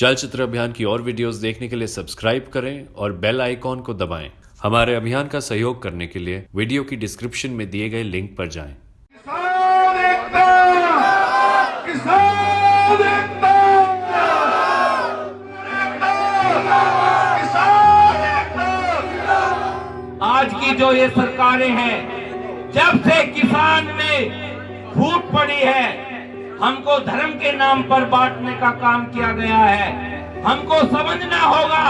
चलचित्र अभियान की और वीडियोस देखने के लिए सब्सक्राइब करें और बेल आइकॉन को दबाएँ। हमारे अभियान का सहयोग करने के लिए वीडियो की डिस्क्रिप्शन में दिए गए लिंक पर जाएँ। किसान एकता! किसान एकता! किसान एकता आज की जो ये सरकारें हैं जब से किसान में फूट पड़ी है हमको धर्म के नाम पर बांटने का काम किया गया है। हमको समझना होगा।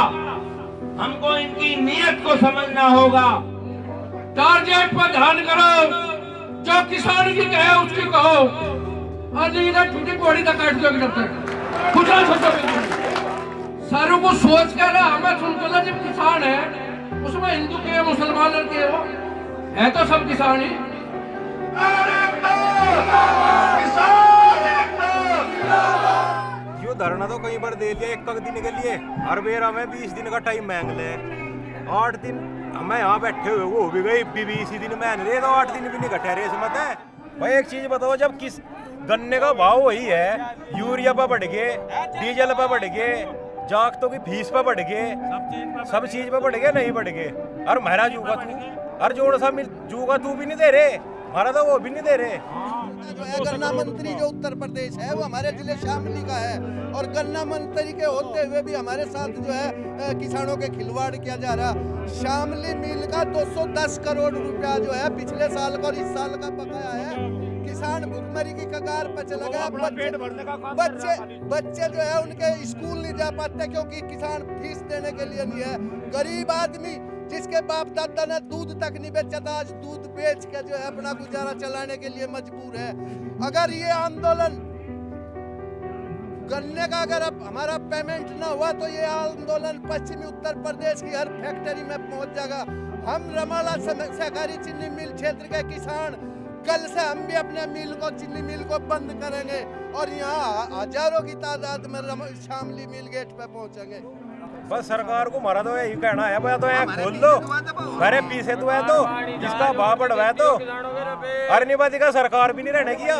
हमको इनकी नीयत को समझना होगा। टारगेट पर ध्यान करो। जो किसान की कहे उसकी कहो। आज इधर टूटी बॉडी तक काट दो तक। कुछ सारों को सोच कर हमें सुनकर ना जब किसान है, उसमें हिंदू के मुसलमान के हो है तो सब किसान ही। यो तो कई बार दे लिया, एक दिन के लिए हर बेर हमें बीस दिन का टाइम मांग ले। आठ दिन हमें यहाँ बैठे हुए, वो भी गई बीस दिन मांग रहे तो आठ दिन भी नहीं घटे रेस मत है भाई एक चीज़ बताओ, जब किस गन्ने का भाव वही है, यूरिया पर बढ़ गए, डीजल पर बढ़ गए, जागतों की फ़ीस पर बढ़ गए, सब चीज़ पर बढ़ गए, नहीं बढ़ गए। और महरा जूगा तू हर जोड़ सा जूगा तू भी नहीं दे रहे, हमारा तो वो भी नहीं दे रहे। गन्ना मंत्री जो उत्तर प्रदेश है वो हमारे ज़िले शामली का है। और गन्ना मंत्री के होते हुए भी हमारे साथ जो है किसानों के खिलवाड़ किया जा रहा। शामली मिल का 210 करोड़ रुपया जो है पिछले साल का और इस साल का बकाया है। किसान भुखमरी की कगार पर चला गया। बच्चे बच्चे बच्चे जो है उनके स्कूल नहीं जा पाते क्योंकि किसान फ़ीस देने के लिए नहीं है। गरीब आदमी जिसके बाप दादा ने दूध तक नहीं बेचा था, आज दूध बेच के जो है अपना गुजारा चलाने के लिए मजबूर है। अगर ये आंदोलन गन्ने का अगर अब हमारा पेमेंट ना हुआ तो ये आंदोलन पश्चिमी उत्तर प्रदेश की हर फैक्ट्री में पहुँच जाएगा। हम रमाला सहकारी चीनी मिल क्षेत्र के किसान, कल से हम भी अपने मिल को, चीनी मिल को बंद करेंगे और यहाँ हज़ारों की तादाद में शामली मिल गेट पे पहुँचेंगे। बस सरकार को मारा तो यही कहना है भाई तो यहाँ खोल दो। अरे पीछे तो है तो इसका भाव बढ़वा है तो। हर निवादी का सरकार भी नहीं रहने किया